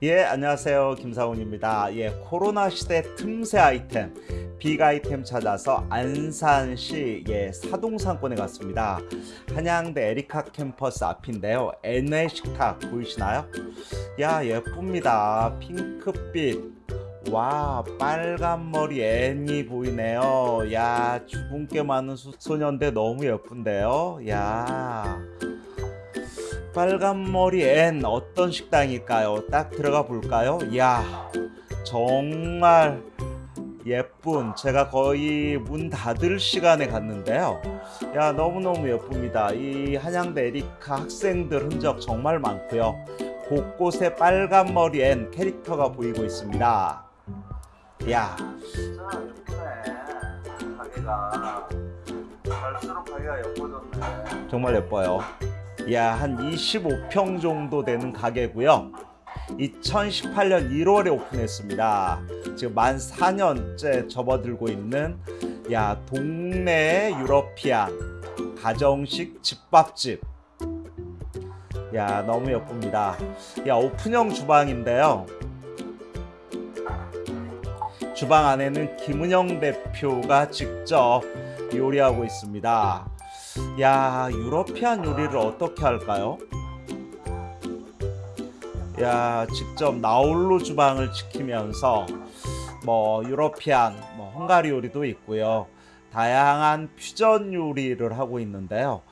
예 안녕하세요. 김사훈입니다. 예 코로나 시대 틈새 아이템 빅 아이템 찾아서 안산시 예 사동상권에 갔습니다. 한양대 에리카 캠퍼스 앞인데요. NA 식탁 보이시나요? 야 예쁩니다. 핑크빛. 와 빨간 머리 애니 보이네요. 야 주분께 많은 소년대 너무 예쁜데요. 야 빨간머리 앤 어떤 식당일까요? 딱 들어가 볼까요? 이야 정말 예쁜. 제가 거의 문 닫을 시간에 갔는데요. 야 너무너무 예쁩니다. 이 한양대 에리카 학생들 흔적 정말 많고요. 곳곳에 빨간머리 앤 캐릭터가 보이고 있습니다. 야. 진짜 예쁘네 가게가 갈수록 가게가 예뻐졌네. 정말 예뻐요 야, 한 25평 정도 되는 가게고요. 2018년 1월에 오픈했습니다. 지금 만 4년째 접어들고 있는 야 동네 유러피안 가정식 집밥집. 야 너무 예쁩니다. 야 오픈형 주방인데요. 주방 안에는 김은영 대표가 직접 요리하고 있습니다. 야 유러피안 요리를 어떻게 할까요? 야 직접 나홀로 주방을 지키면서 뭐 유러피안 뭐 헝가리 요리도 있고요. 다양한 퓨전 요리를 하고 있는데요.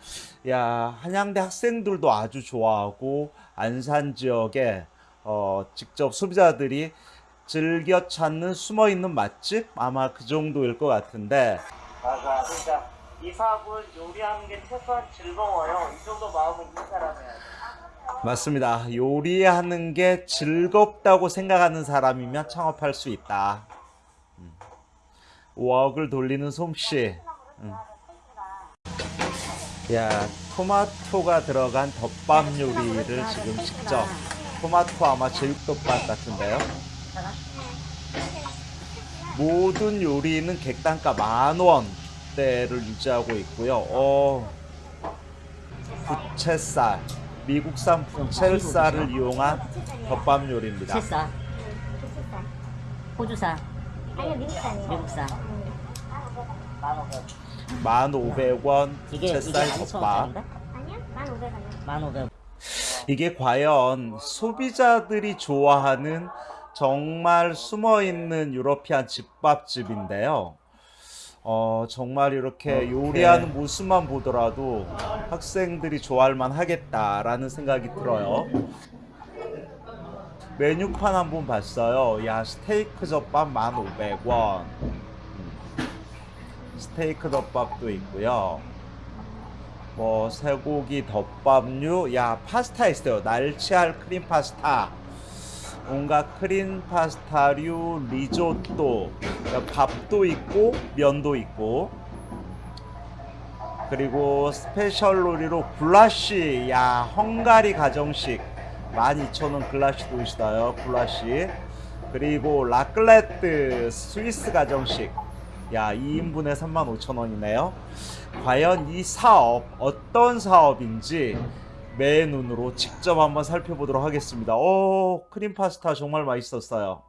야 한양대 학생들도 아주 좋아하고 안산 지역에 어, 직접 소비자들이 즐겨 찾는 숨어있는 맛집? 아마 그 정도일 것 같은데. 맞아 그러니까 이 사업은 요리하는 게 최소한 즐거워요. 이 정도 마음은 있는 사람이야. 맞습니다. 요리하는 게 즐겁다고 생각하는 사람이면 창업할 수 있다. 음. 웍을 돌리는 솜씨. 음. 야, 토마토가 들어간 덮밥 요리를 지금 직접. 토마토 아마 제육덮밥 같은데요. 모든 요리는 객단가 만원. 대를 유지하고 있고요. 어, 부채살, 미국산 부채살을 이용한 덮밥 요리입니다. 채살, 호주산, 아니요 미국산이요. 미국산. 1,500원 이게 이게 부채살 만 덮밥. 원짜리인가? 아니요 1,500원이요. 만 오백. 이게 과연 소비자들이 좋아하는 정말 숨어있는 유러피안 집밥집인데요. 어, 정말 이렇게 요리하는 모습만 보더라도 학생들이 좋아할 만 하겠다라는 생각이 들어요. 메뉴판 한번 봤어요. 야, 스테이크 덮밥 1,500원. 음. 스테이크 덮밥도 있고요. 뭐 쇠고기 덮밥류, 야, 파스타 있어요. 날치알 크림 파스타. 온갖 크림 파스타류, 리조또, 밥도 있고 면도 있고. 그리고 스페셜 요리로 굴라시, 야 헝가리 가정식. 12,000원 굴라시도 있어요 굴라시 그리고 라클레트 스위스 가정식. 야 2인분에 35,000원이네요. 과연 이 사업 어떤 사업인지 매 눈으로 직접 한번 살펴보도록 하겠습니다. 오, 크림 파스타 정말 맛있었어요.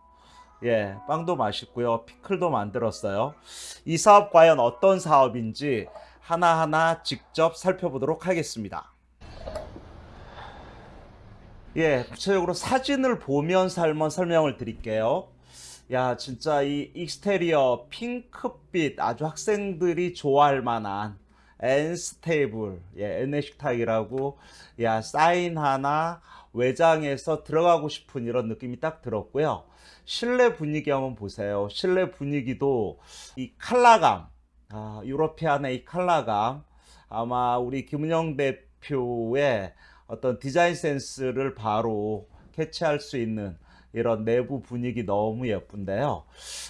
예, 빵도 맛있고요. 피클도 만들었어요. 이 사업 과연 어떤 사업인지 하나하나 직접 살펴보도록 하겠습니다. 예, 구체적으로 사진을 보면서 한번 설명을 드릴게요. 야, 진짜 이 exterior 핑크빛 아주 학생들이 좋아할 만한 Anne's Table, 예, 앤의 식탁이라고, 야, 사인 하나, 외장에서 들어가고 싶은 이런 느낌이 딱 들었고요. 실내 분위기 한번 보세요. 실내 분위기도 이 칼라감, 아, European의 이 칼라감, 아마 우리 김은영 대표의 어떤 디자인 센스를 바로 캐치할 수 있는 이런 내부 분위기 너무 예쁜데요.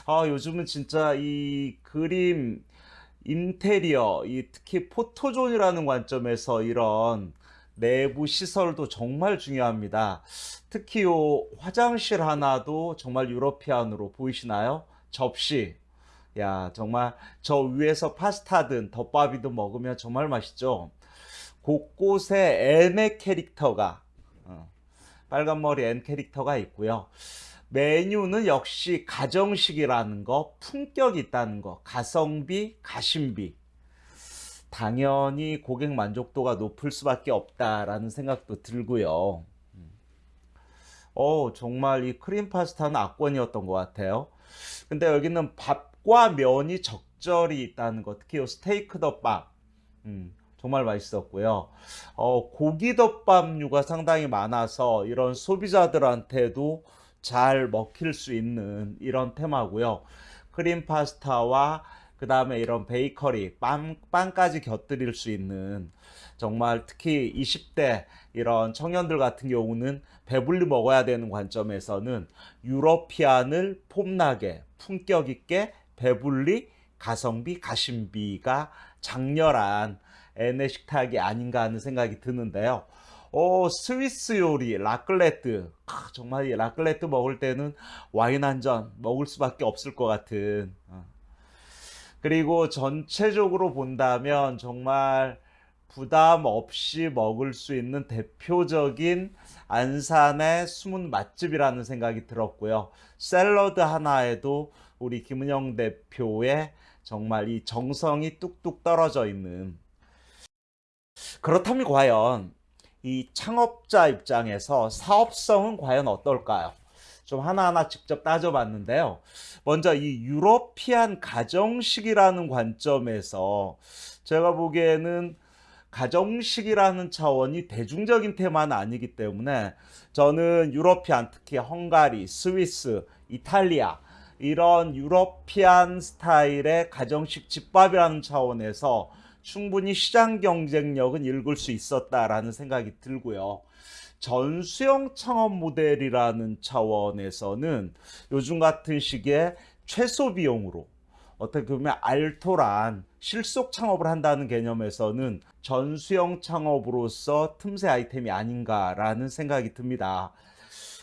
아, 요즘은 진짜 이 그림, 인테리어, 이 특히 포토존이라는 관점에서 이런 내부 시설도 정말 중요합니다. 특히 요 화장실 하나도 정말 European으로 보이시나요? 접시. 야, 정말 저 위에서 파스타든 덮밥이든 먹으면 정말 맛있죠. 곳곳에 M의 캐릭터가 어, 빨간머리 N 캐릭터가 있고요. 메뉴는 역시 가정식이라는 거, 품격이 있다는 거, 가성비, 가심비. 당연히 고객 만족도가 높을 수밖에 없다라는 생각도 들고요. 어, 정말 이 크림 파스타는 압권이었던 것 같아요. 근데 여기는 밥과 면이 적절히 있다는 것, 특히 요 스테이크 덮밥. 음, 정말 맛있었고요. 어, 고기 덮밥류가 상당히 많아서 이런 소비자들한테도 잘 먹힐 수 있는 이런 테마고요. 크림 파스타와 그 다음에 이런 베이커리, 빵, 빵까지 곁들일 수 있는 정말 특히 20대 이런 청년들 같은 경우는 배불리 먹어야 되는 관점에서는 European을 폼나게 품격 있게 배불리 가성비 가심비가 작렬한 앤의 식탁이 아닌가 하는 생각이 드는데요. 오, 스위스 요리, 라클레트. 아, 정말 이 라클레트 먹을 때는 와인 한 잔 먹을 수밖에 없을 것 같은. 어. 그리고 전체적으로 본다면 정말 부담 없이 먹을 수 있는 대표적인 안산의 숨은 맛집이라는 생각이 들었고요. 샐러드 하나에도 우리 김은영 대표의 정말 이 정성이 뚝뚝 떨어져 있는 그렇다면 과연 이 창업자 입장에서 사업성은 과연 어떨까요? 좀 하나하나 직접 따져봤는데요. 먼저 이 유러피안 가정식이라는 관점에서 제가 보기에는 가정식이라는 차원이 대중적인 테마는 아니기 때문에 저는 유러피안 특히 헝가리, 스위스, 이탈리아 이런 유러피안 스타일의 가정식 집밥이라는 차원에서 충분히 시장 경쟁력은 읽을 수 있었다라는 생각이 들고요. 전수형 창업 모델이라는 차원에서는 요즘 같은 시기에 최소 비용으로 어떻게 보면 알토란 실속 창업을 한다는 개념에서는 전수형 창업으로서 틈새 아이템이 아닌가라는 생각이 듭니다.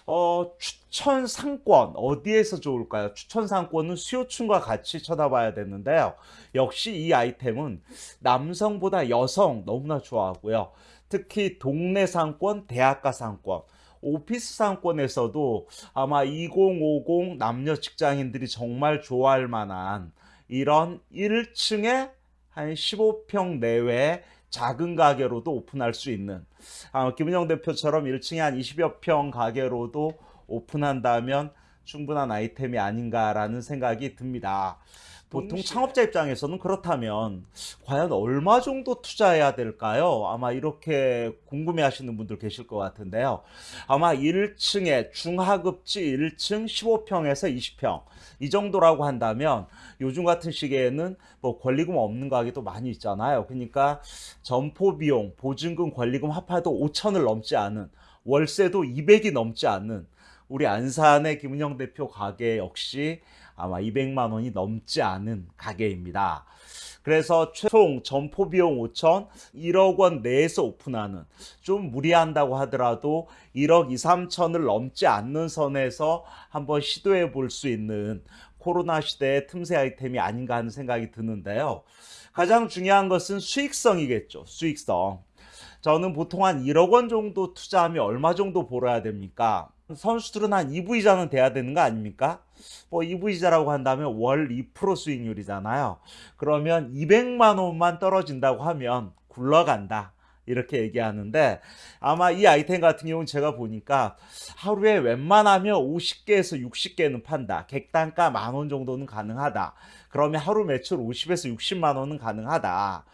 어, 추천 상권 어디에서 좋을까요? 추천 상권은 수요층과 같이 쳐다봐야 되는데요. 역시 이 아이템은 남성보다 여성 너무나 좋아하고요. 특히 동네 상권, 대학가 상권, 오피스 상권에서도 아마 2050 남녀 직장인들이 정말 좋아할 만한 이런 1층에 한 15평 내외의 작은 가게로도 오픈할 수 있는 아, 김은영 대표처럼 1층에 한 20여 평 가게로도 오픈한다면 충분한 아이템이 아닌가라는 생각이 듭니다. 보통 창업자 입장에서는 그렇다면 과연 얼마 정도 투자해야 될까요? 아마 이렇게 궁금해 하시는 분들 계실 것 같은데요. 아마 1층에 중하급지 1층 15평에서 20평 이 정도라고 한다면 요즘 같은 시기에는 뭐 권리금 없는 가게도 많이 있잖아요. 그러니까 점포 비용, 보증금, 권리금 합해도 5천을 넘지 않은 월세도 200이 넘지 않는 우리 안산의 김은영 대표 가게 역시 아마 200만 원이 넘지 않은 가게입니다. 그래서 최종 점포 비용 5천, 1억 원 내에서 오픈하는 좀 무리한다고 하더라도 1억 2, 3천을 넘지 않는 선에서 한번 시도해 볼 수 있는 코로나 시대의 틈새 아이템이 아닌가 하는 생각이 드는데요. 가장 중요한 것은 수익성이겠죠. 수익성. 저는 보통 한 1억 원 정도 투자하면 얼마 정도 벌어야 됩니까? 선수들은 한 EV자는 돼야 되는 거 아닙니까? 뭐 EV자라고 한다면 월 2% 수익률이잖아요. 그러면 200만 원만 떨어진다고 하면 굴러간다. 이렇게 얘기하는데 아마 이 아이템 같은 경우는 제가 보니까 하루에 웬만하면 50개에서 60개는 판다. 객단가 만 원 정도는 가능하다. 그러면 하루 매출 50에서 60만 원은 가능하다.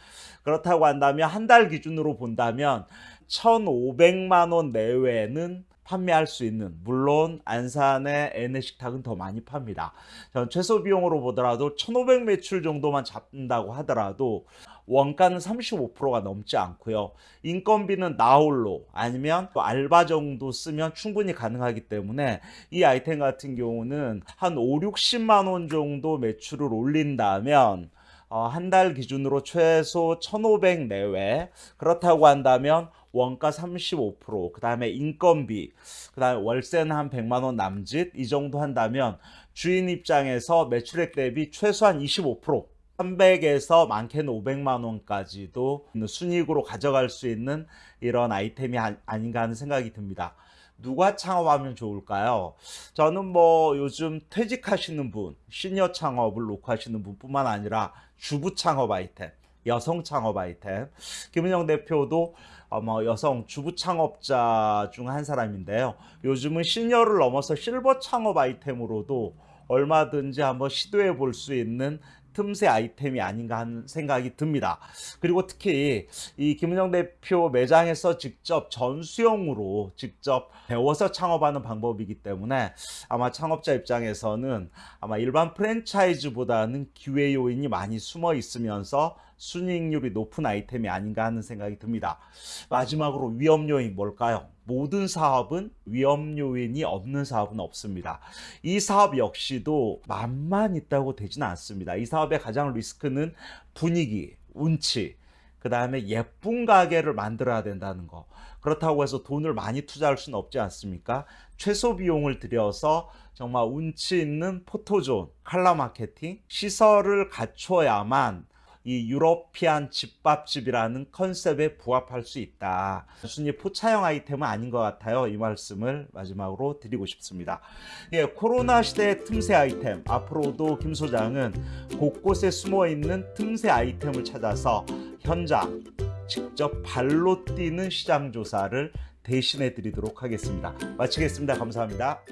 그렇다고 한다면 한 달 기준으로 본다면 1,500만 원 내외는 판매할 수 있는 물론 안산의 N식탁은 더 많이 팝니다. 전 최소 비용으로 보더라도 1,500 매출 정도만 잡는다고 하더라도 원가는 35%가 넘지 않고요. 인건비는 나홀로 아니면 또 알바 정도 쓰면 충분히 가능하기 때문에 이 아이템 같은 경우는 한 5, 60만 원 정도 매출을 올린다면 어, 한 달 기준으로 최소 1,500 내외 그렇다고 한다면 원가 35%, 그 다음에 인건비, 그 다음에 월세는 한 100만 원 남짓 이 정도 한다면 주인 입장에서 매출액 대비 최소한 25% 300에서 많게는 500만 원까지도 순이익으로 가져갈 수 있는 이런 아이템이 아- 아닌가 하는 생각이 듭니다. 누가 창업하면 좋을까요? 저는 뭐 요즘 퇴직하시는 분, 시니어 창업을 놓고 하시는 분뿐만 아니라 주부 창업 아이템, 여성 창업 아이템. 김은영 대표도 아마 여성 주부 창업자 중 한 사람인데요. 요즘은 시니어를 넘어서 실버 창업 아이템으로도 얼마든지 한번 시도해 볼 수 있는 틈새 아이템이 아닌가 하는 생각이 듭니다. 그리고 특히 이 김은영 대표 매장에서 직접 전수용으로 직접 배워서 창업하는 방법이기 때문에 아마 창업자 입장에서는 아마 일반 프랜차이즈보다는 기회 요인이 많이 숨어 있으면서 순이익률이 높은 아이템이 아닌가 하는 생각이 듭니다. 마지막으로 위험 요인 뭘까요? 모든 사업은 위험 요인이 없는 사업은 없습니다. 이 사업 역시도 맛만 있다고 되지는 않습니다. 이 사업의 가장 리스크는 분위기, 운치, 그 다음에 예쁜 가게를 만들어야 된다는 거. 그렇다고 해서 돈을 많이 투자할 수는 없지 않습니까? 최소 비용을 들여서 정말 운치 있는 포토존, 칼라 마케팅, 시설을 갖춰야만 이 유러피안 집밥집이라는 컨셉에 부합할 수 있다. 단순히 포차형 아이템은 아닌 것 같아요. 이 말씀을 마지막으로 드리고 싶습니다. 예, 코로나 시대의 틈새 아이템. 앞으로도 김 소장은 곳곳에 숨어 있는 틈새 아이템을 찾아서 현장, 직접 발로 뛰는 시장 조사를 대신해 드리도록 하겠습니다. 마치겠습니다. 감사합니다.